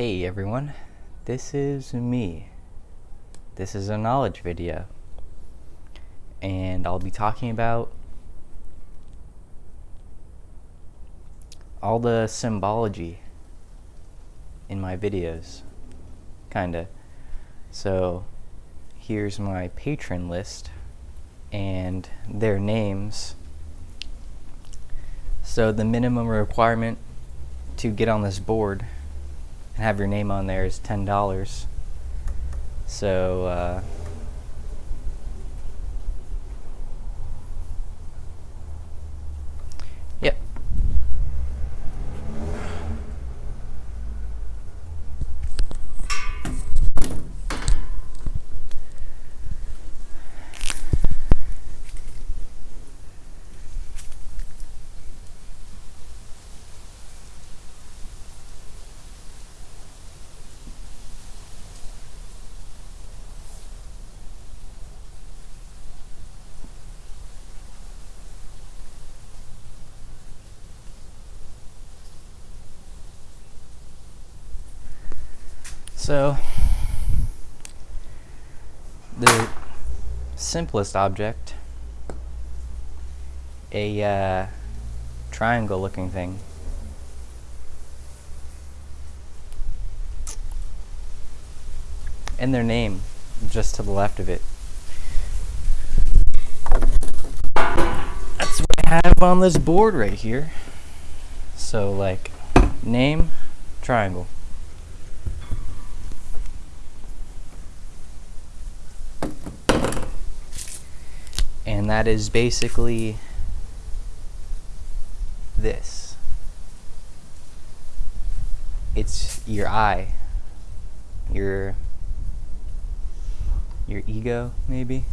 Hey everyone, this is me. This is a knowledge video. And I'll be talking about all the symbology in my videos. Kinda. So here's my patron list and their names. So the minimum requirement to get on this board and have your name on there is ten dollars. So uh, So, the simplest object, a uh, triangle looking thing, and their name just to the left of it. That's what I have on this board right here. So, like, name, triangle. And that is basically this. It's your I, your your ego, maybe.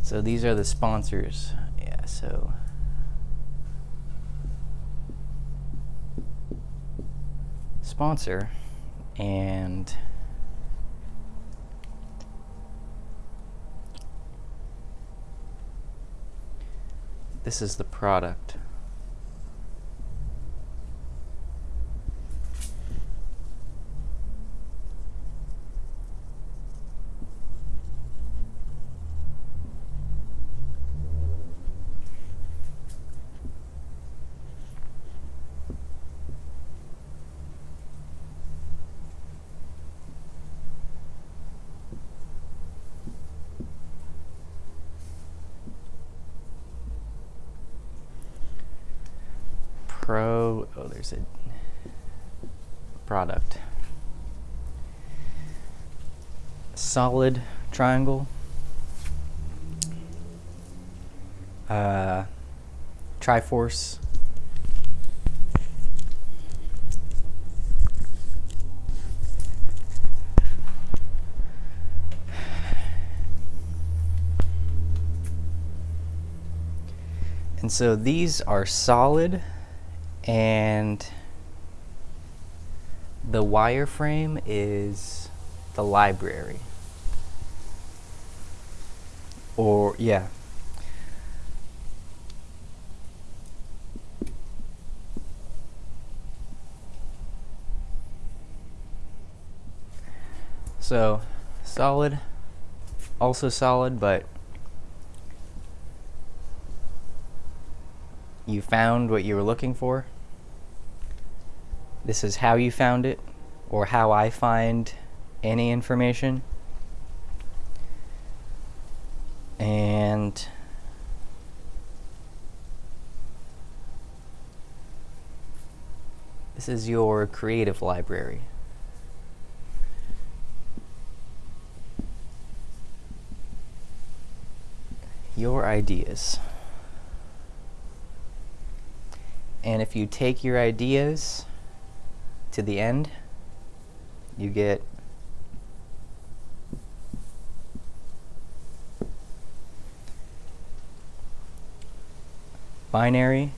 So these are the sponsors so. Sponsor and this is the product Pro, oh, there's a product. Solid triangle. Uh, Triforce. And so these are solid and the wireframe is the library. Or yeah. So solid. Also solid but you found what you were looking for. This is how you found it, or how I find any information. And this is your creative library. Your ideas. And if you take your ideas to the end, you get binary.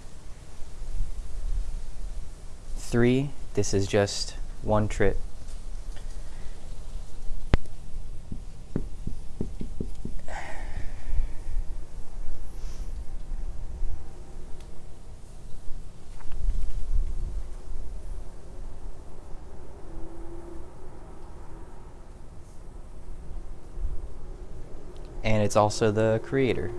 3 this is just one trip and it's also the creator.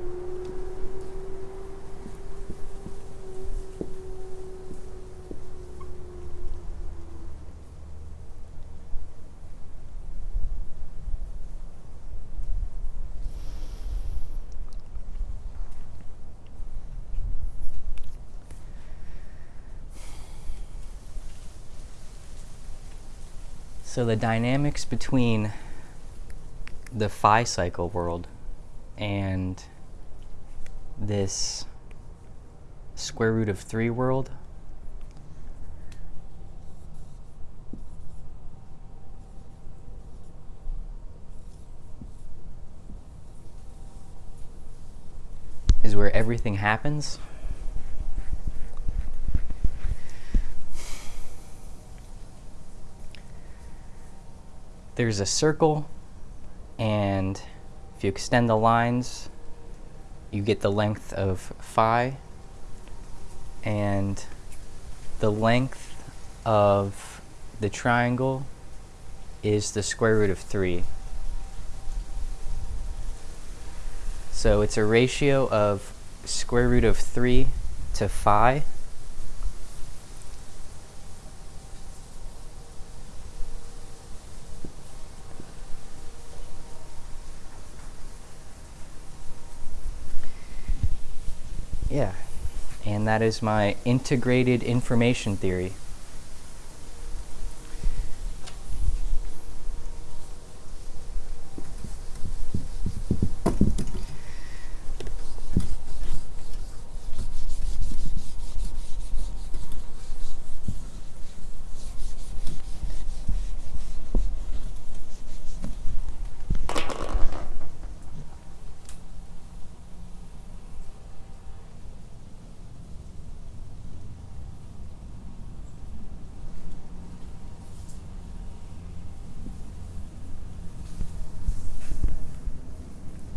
So the dynamics between the phi cycle world and this square root of 3 world is where everything happens. there's a circle and if you extend the lines you get the length of phi and the length of the triangle is the square root of 3. So it's a ratio of square root of 3 to phi Yeah, and that is my integrated information theory.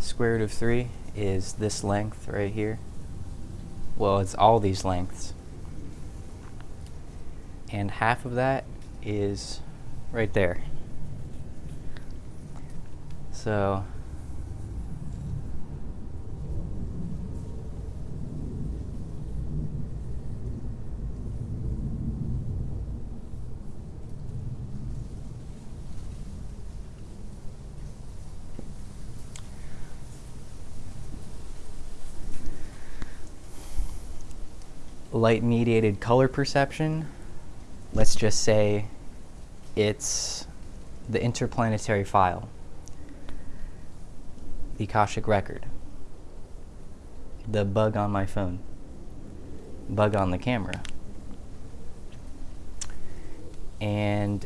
Square root of 3 is this length right here. Well, it's all these lengths. And half of that is right there. So light mediated color perception, let's just say it's the interplanetary file, the Akashic record, the bug on my phone, bug on the camera. And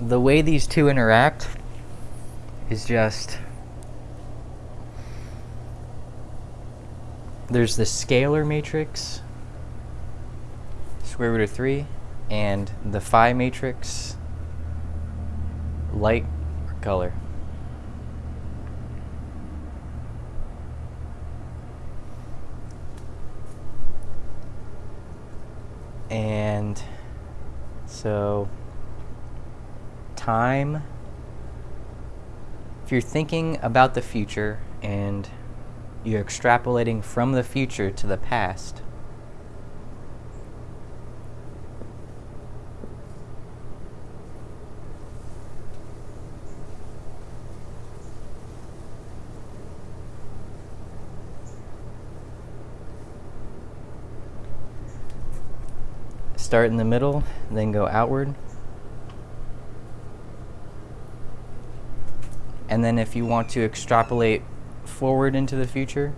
the way these two interact is just there's the scalar matrix, square root of 3, and the phi matrix, light or color. And so time, if you're thinking about the future and you're extrapolating from the future to the past. Start in the middle, then go outward. And then if you want to extrapolate forward into the future.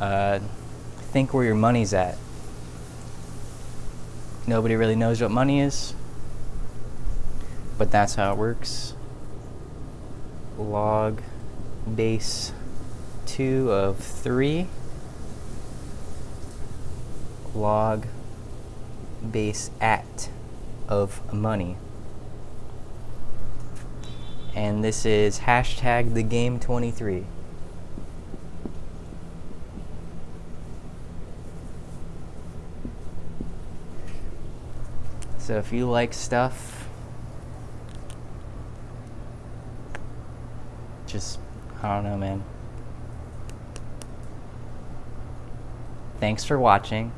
Uh, think where your money's at. Nobody really knows what money is but that's how it works. Log base 2 of 3 log base at of money. And this is hashtag the game 23. So if you like stuff, just, I don't know, man. Thanks for watching.